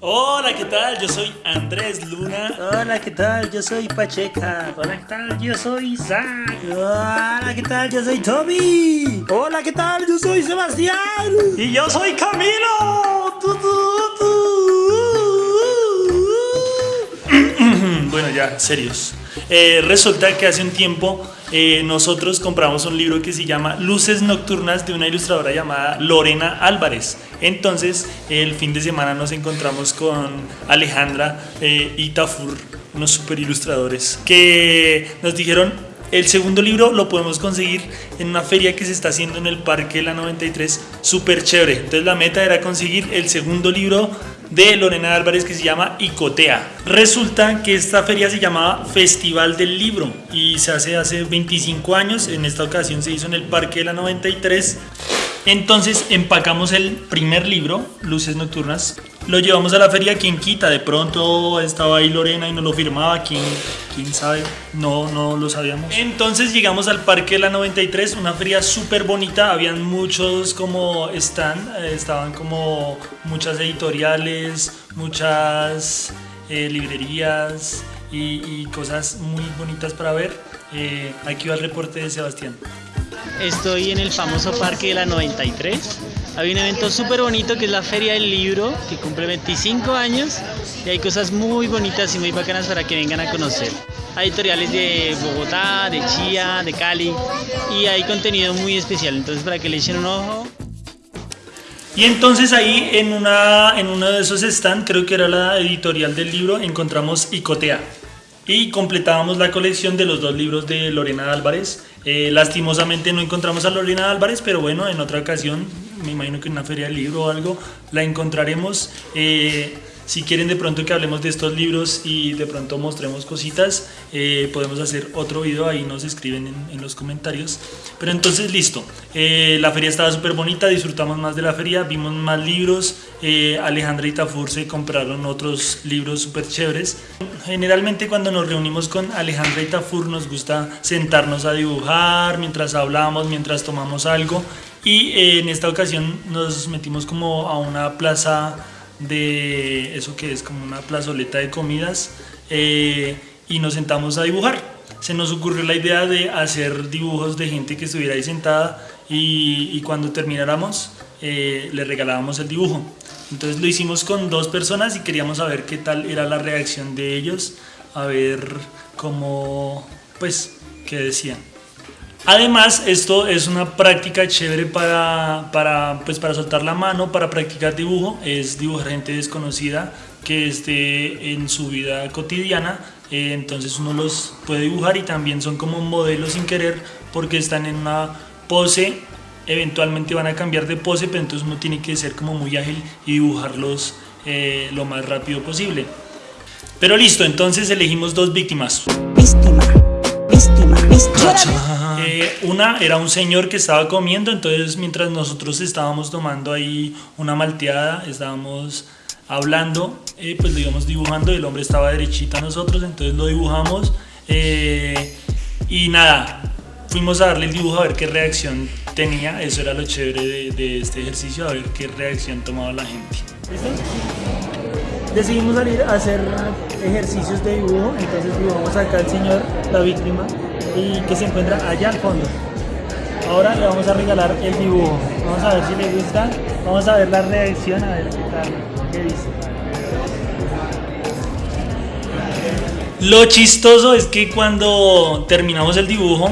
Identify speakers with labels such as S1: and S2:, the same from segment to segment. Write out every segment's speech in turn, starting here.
S1: Hola, ¿qué tal? Yo soy Andrés Luna.
S2: Hola, ¿qué tal? Yo soy Pacheca.
S3: Hola, ¿qué tal? Yo soy Isaac.
S2: Hola, ¿qué tal? Yo soy Tommy.
S3: Hola, ¿qué tal? Yo soy Sebastián.
S1: Y yo soy Camilo. bueno, ya, serios. Eh, resulta que hace un tiempo eh, nosotros compramos un libro que se llama Luces Nocturnas de una ilustradora llamada Lorena Álvarez. Entonces, el fin de semana nos encontramos con Alejandra eh, y Tafur, unos super ilustradores, que nos dijeron, el segundo libro lo podemos conseguir en una feria que se está haciendo en el Parque de la 93, súper chévere. Entonces la meta era conseguir el segundo libro de Lorena Álvarez que se llama Icotea. Resulta que esta feria se llamaba Festival del Libro y se hace hace 25 años, en esta ocasión se hizo en el Parque de la 93. Entonces empacamos el primer libro, Luces Nocturnas, lo llevamos a la feria, quien quita, de pronto estaba ahí Lorena y no lo firmaba, quién, quién sabe, no, no lo sabíamos. Entonces llegamos al Parque de la 93, una feria súper bonita, habían muchos como stand, eh, estaban como muchas editoriales, muchas eh, librerías y, cosas muy bonitas para ver. Eh, aquí va el reporte de Sebastián.
S4: Estoy en el famoso Parque de la 93. Hay un evento súper bonito que es la Feria del Libro, que cumple 25 años y hay cosas muy bonitas y muy bacanas para que vengan a conocer. Hay editoriales de Bogotá, de Chía, de Cali y hay contenido muy especial, entonces para que le echen un ojo.
S1: Y entonces ahí en, una, en uno de esos stands, creo que era la editorial del libro, encontramos Icotea y completábamos la colección de los dos libros de Lorena Álvarez. Eh, lastimosamente no encontramos a Lorena Álvarez, pero bueno, en otra ocasión, me imagino que en una feria del libro o algo, la encontraremos. Eh, si quieren de pronto que hablemos de estos libros y de pronto mostremos cositas, eh, podemos hacer otro video, ahí nos escriben en, los comentarios. Pero entonces listo, eh, la feria estaba súper bonita, disfrutamos más de la feria, vimos más libros, eh, Alejandra y Tafur se compraron otros libros súper chéveres. Generalmente cuando nos reunimos con Alejandra y Tafur nos gusta sentarnos a dibujar mientras hablamos, mientras tomamos algo y eh, en esta ocasión nos metimos como a una plaza de eso que es como una plazoleta de comidas eh, y nos sentamos a dibujar. Se nos ocurrió la idea de hacer dibujos de gente que estuviera ahí sentada y, cuando termináramos eh, le regalábamos el dibujo. Entonces lo hicimos con dos personas y queríamos saber qué tal era la reacción de ellos, a ver cómo, pues, qué decían. Además, esto es una práctica chévere para, para, pues para soltar la mano, para practicar dibujo. Es dibujar gente desconocida que esté en su vida cotidiana. Eh, entonces uno los puede dibujar y también son como modelos sin querer porque están en una pose. Eventualmente van a cambiar de pose, pero entonces uno tiene que ser como muy ágil y dibujarlos eh, lo más rápido posible. Pero listo, entonces elegimos dos víctimas.
S5: Víctima, víctima, víctima.
S1: Eh, una era un señor que estaba comiendo, entonces mientras nosotros estábamos tomando ahí una malteada, estábamos hablando, eh, pues lo íbamos dibujando y el hombre estaba derechito a nosotros, entonces lo dibujamos eh, y nada, fuimos a darle el dibujo a ver qué reacción tenía, eso era lo chévere de, este ejercicio, a ver qué reacción tomaba la gente.
S2: Decidimos salir a hacer ejercicios de dibujo, entonces dibujamos acá al señor, la víctima, y que se encuentra allá al fondo. Ahora le vamos a regalar el dibujo. Vamos a ver si le gusta. Vamos a ver la reacción, a ver qué tal, qué dice.
S1: Lo chistoso es que cuando terminamos el dibujo,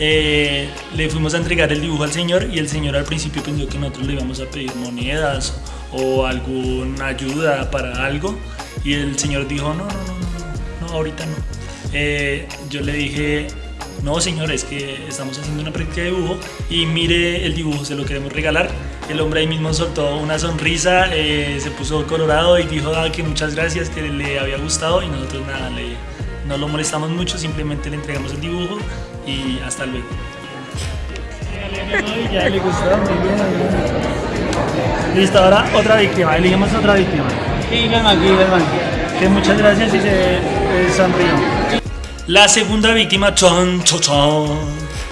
S1: eh, le fuimos a entregar el dibujo al señor y el señor al principio pensó que nosotros le íbamos a pedir monedas o alguna ayuda para algo y el señor dijo no, no, no, no, no ahorita no. Eh, yo le dije no señor, es que estamos haciendo una práctica de dibujo y mire el dibujo, se lo queremos regalar. El hombre ahí mismo soltó una sonrisa, eh, se puso colorado y dijo ah, que muchas gracias, que le había gustado y nosotros nada, le, no lo molestamos mucho, simplemente le entregamos el dibujo y hasta luego.
S2: Ya le gustó. Listo, ahora otra víctima, elegimos otra víctima.
S3: Y ven aquí, ven aquí.
S2: Que muchas gracias y se eh, sonrió.
S1: La segunda víctima, chon, chon, chon,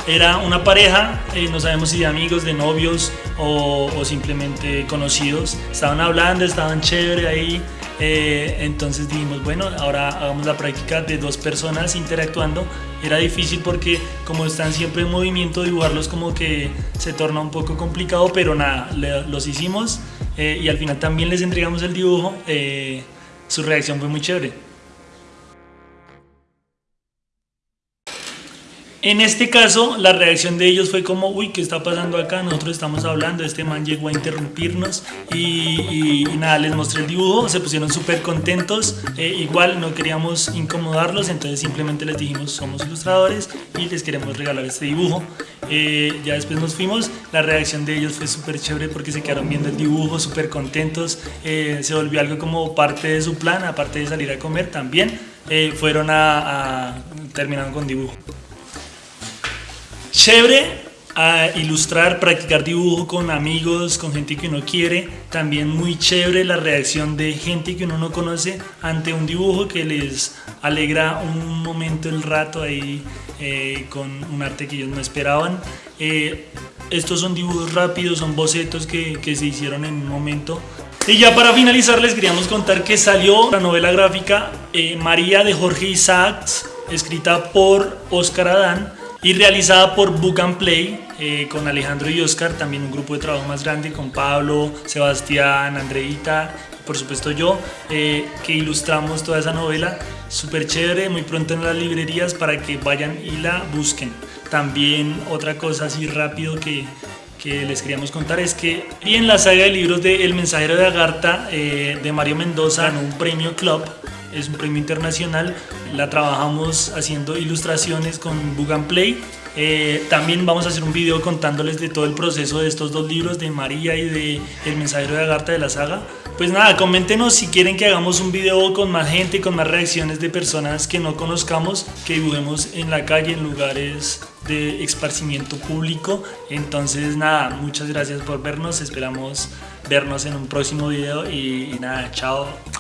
S1: era una pareja, eh, no sabemos si de amigos, de novios o, simplemente conocidos. Estaban hablando, estaban chévere ahí Eh, entonces dijimos, bueno, ahora hagamos la práctica de dos personas interactuando. Era difícil porque como están siempre en movimiento, dibujarlos como que se torna un poco complicado, pero nada, le- los hicimos eh, y al final también les entregamos el dibujo. Eh, su reacción fue muy chévere. En este caso, la reacción de ellos fue como, uy, ¿qué está pasando acá? Nosotros estamos hablando, este man llegó a interrumpirnos y, nada, les mostré el dibujo, se pusieron súper contentos, eh, igual no queríamos incomodarlos, entonces simplemente les dijimos, somos ilustradores y les queremos regalar este dibujo. Eh, ya después nos fuimos, la reacción de ellos fue súper chévere porque se quedaron viendo el dibujo, súper contentos, eh, se volvió algo como parte de su plan, aparte de salir a comer también, fueron a, a terminaron con dibujo. Chévere a ilustrar, practicar dibujo con amigos, con gente que uno quiere. También muy chévere la reacción de gente que uno no conoce ante un dibujo que les alegra un momento, el rato ahí eh, con un arte que ellos no esperaban. Eh, estos son dibujos rápidos, son bocetos que, que se hicieron en un momento. Y ya para finalizar les queríamos contar que salió la novela gráfica eh, María de Jorge Isaacs, escrita por Oscar Adán y realizada por Book and Play eh, con Alejandro y Oscar, también un grupo de trabajo más grande con Pablo, Sebastián, Andreita, por supuesto yo, eh, que ilustramos toda esa novela. Súper chévere, muy pronto en las librerías para que vayan y la busquen. También otra cosa así rápido que, que les queríamos contar es que y en la saga de libros de El mensajero de Agartha eh, de Mario Mendoza ganó un premio Club, es un premio internacional, la trabajamos haciendo ilustraciones con Book and Play. También vamos a hacer un video contándoles de todo el proceso de estos dos libros, de María y de El mensajero de Agartha de la saga. Pues nada, coméntenos si quieren que hagamos un video con más gente, con más reacciones de personas que no conozcamos, que dibujemos en la calle, en lugares de esparcimiento público. Entonces nada, muchas gracias por vernos, esperamos vernos en un próximo video y nada, chao.